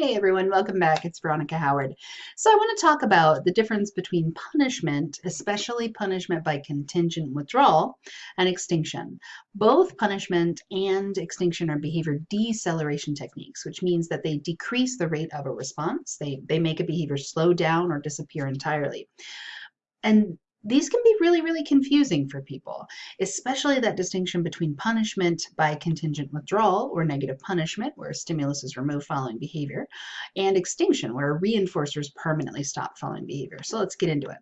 Hey everyone, welcome back. It's Veronica Howard. So I want to talk about the difference between punishment, especially punishment by contingent withdrawal, and extinction. Both punishment and extinction are behavior deceleration techniques, which means that they decrease the rate of a response. They, they make a behavior slow down or disappear entirely. And these can be really, really confusing for people, especially that distinction between punishment by contingent withdrawal or negative punishment, where a stimulus is removed following behavior, and extinction, where reinforcers permanently stop following behavior. So let's get into it.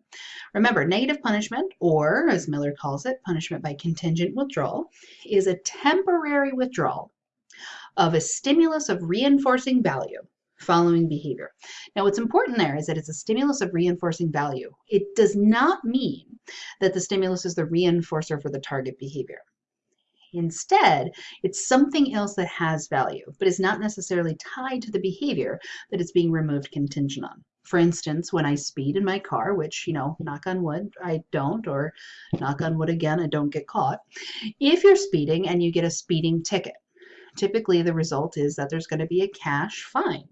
Remember, negative punishment, or as Miller calls it, punishment by contingent withdrawal, is a temporary withdrawal of a stimulus of reinforcing value following behavior. Now, what's important there is that it's a stimulus of reinforcing value. It does not mean that the stimulus is the reinforcer for the target behavior. Instead, it's something else that has value, but is not necessarily tied to the behavior that it's being removed contingent on. For instance, when I speed in my car, which, you know, knock on wood, I don't, or knock on wood again, I don't get caught. If you're speeding and you get a speeding ticket, typically the result is that there's going to be a cash fine.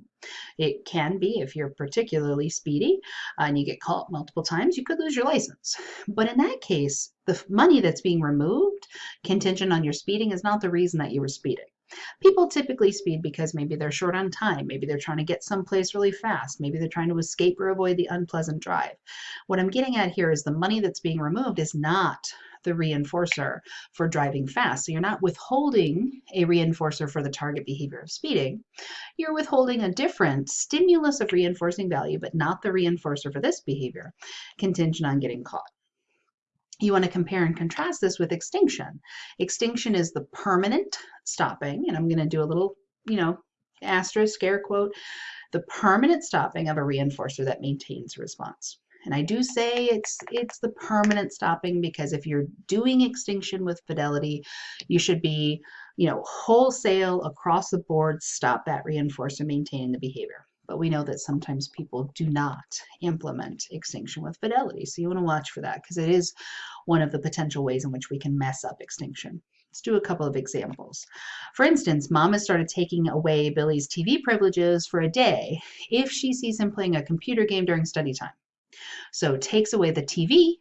It can be if you're particularly speedy and you get caught multiple times, you could lose your license. But in that case, the money that's being removed contingent on your speeding is not the reason that you were speeding. People typically speed because maybe they're short on time, maybe they're trying to get someplace really fast, maybe they're trying to escape or avoid the unpleasant drive. What I'm getting at here is the money that's being removed is not the reinforcer for driving fast. So you're not withholding a reinforcer for the target behavior of speeding. You're withholding a different stimulus of reinforcing value, but not the reinforcer for this behavior, contingent on getting caught. You want to compare and contrast this with extinction. Extinction is the permanent stopping, and I'm going to do a little, you know, asterisk, air quote, the permanent stopping of a reinforcer that maintains response. And I do say it's it's the permanent stopping because if you're doing extinction with fidelity, you should be, you know, wholesale across the board stop that reinforcer maintaining the behavior. But we know that sometimes people do not implement extinction with fidelity. So you want to watch for that because it is one of the potential ways in which we can mess up extinction. Let's do a couple of examples. For instance, mom has started taking away Billy's TV privileges for a day if she sees him playing a computer game during study time. So takes away the TV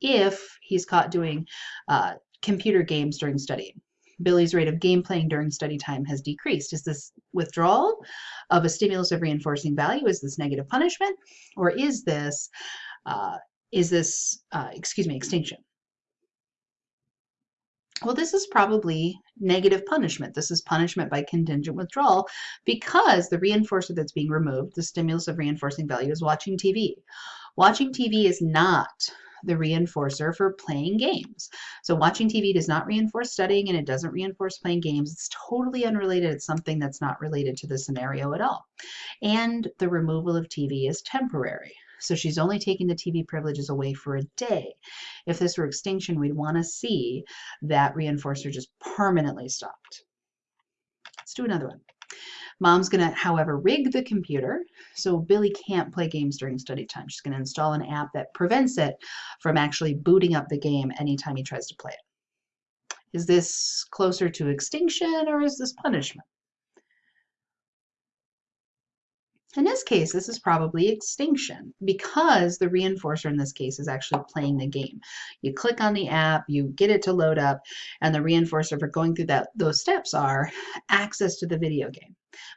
if he's caught doing uh, computer games during studying. Billy's rate of game playing during study time has decreased. Is this withdrawal of a stimulus of reinforcing value? Is this negative punishment? Or is this, uh, is this, uh, excuse me, extinction? Well, this is probably negative punishment. This is punishment by contingent withdrawal because the reinforcer that's being removed, the stimulus of reinforcing value, is watching TV. Watching TV is not the reinforcer for playing games. So watching TV does not reinforce studying and it doesn't reinforce playing games. It's totally unrelated. It's something that's not related to the scenario at all. And the removal of TV is temporary. So she's only taking the TV privileges away for a day. If this were extinction, we'd want to see that reinforcer just permanently stopped. Let's do another one. Mom's going to, however, rig the computer so Billy can't play games during study time. She's going to install an app that prevents it from actually booting up the game anytime he tries to play it. Is this closer to extinction or is this punishment? In this case, this is probably extinction because the reinforcer in this case is actually playing the game. You click on the app, you get it to load up, and the reinforcer for going through that those steps are access to the video game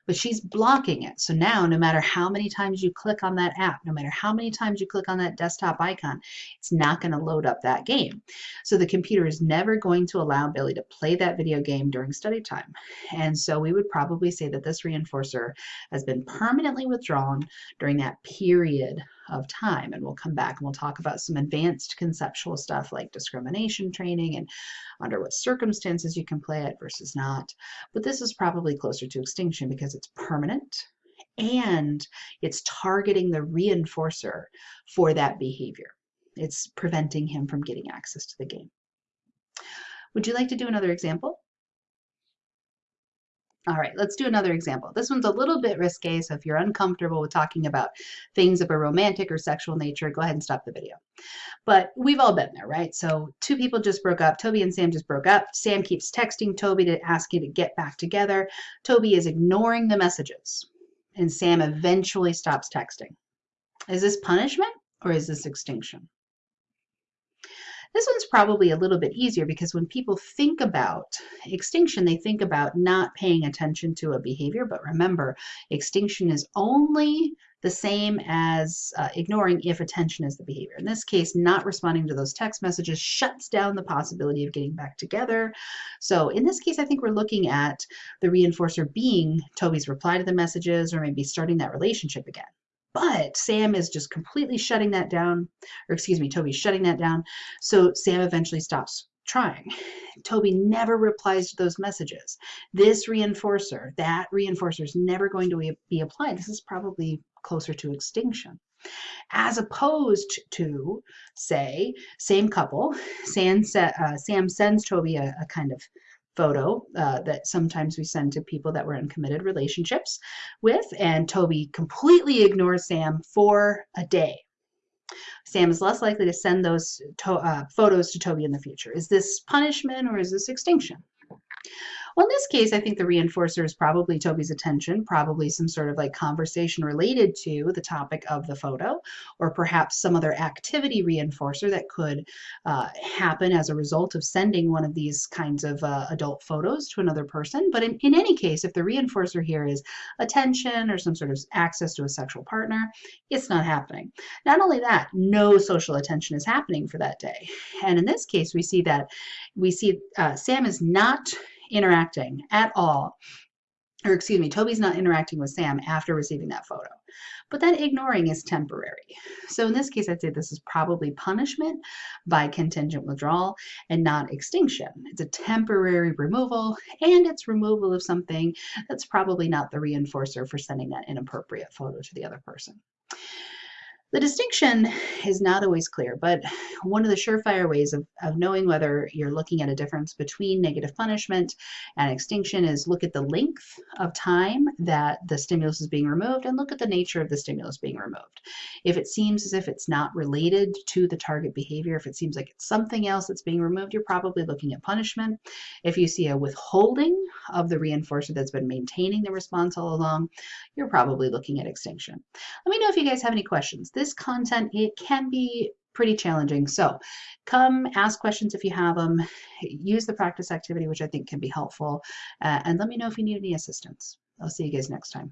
but she's blocking it. So now no matter how many times you click on that app, no matter how many times you click on that desktop icon, it's not going to load up that game. So the computer is never going to allow Billy to play that video game during study time. And so we would probably say that this reinforcer has been permanently withdrawn during that period of time. And we'll come back and we'll talk about some advanced conceptual stuff like discrimination training and under what circumstances you can play it versus not. But this is probably closer to extinction because it's permanent and it's targeting the reinforcer for that behavior. It's preventing him from getting access to the game. Would you like to do another example? All right, let's do another example. This one's a little bit risque, so if you're uncomfortable with talking about things of a romantic or sexual nature, go ahead and stop the video. But we've all been there, right? So two people just broke up. Toby and Sam just broke up. Sam keeps texting Toby to ask you to get back together. Toby is ignoring the messages. and Sam eventually stops texting. Is this punishment or is this extinction? This one's probably a little bit easier because when people think about extinction, they think about not paying attention to a behavior. But remember, extinction is only the same as uh, ignoring if attention is the behavior. In this case, not responding to those text messages shuts down the possibility of getting back together. So in this case, I think we're looking at the reinforcer being Toby's reply to the messages or maybe starting that relationship again. But Sam is just completely shutting that down, or excuse me, Toby's shutting that down. So Sam eventually stops trying. Toby never replies to those messages. This reinforcer, that reinforcer is never going to be applied. This is probably closer to extinction. As opposed to, say, same couple, Sam, uh, Sam sends Toby a, a kind of photo uh, that sometimes we send to people that we're in committed relationships with, and Toby completely ignores Sam for a day. Sam is less likely to send those to, uh, photos to Toby in the future. Is this punishment or is this extinction? Well, in this case, I think the reinforcer is probably Toby's attention, probably some sort of like conversation related to the topic of the photo, or perhaps some other activity reinforcer that could uh, happen as a result of sending one of these kinds of uh, adult photos to another person. But in, in any case, if the reinforcer here is attention or some sort of access to a sexual partner, it's not happening. Not only that, no social attention is happening for that day. And in this case, we see that we see uh, Sam is not interacting at all or excuse me, Toby's not interacting with Sam after receiving that photo. But that ignoring is temporary. So in this case, I'd say this is probably punishment by contingent withdrawal and not extinction. It's a temporary removal and it's removal of something that's probably not the reinforcer for sending that inappropriate photo to the other person. The distinction is not always clear, but one of the surefire ways of, of knowing whether you're looking at a difference between negative punishment and extinction is look at the length of time that the stimulus is being removed and look at the nature of the stimulus being removed. If it seems as if it's not related to the target behavior, if it seems like it's something else that's being removed, you're probably looking at punishment. If you see a withholding of the reinforcer that's been maintaining the response all along, you're probably looking at extinction. Let me know if you guys have any questions this content, it can be pretty challenging. So come ask questions if you have them. Use the practice activity, which I think can be helpful. Uh, and let me know if you need any assistance. I'll see you guys next time.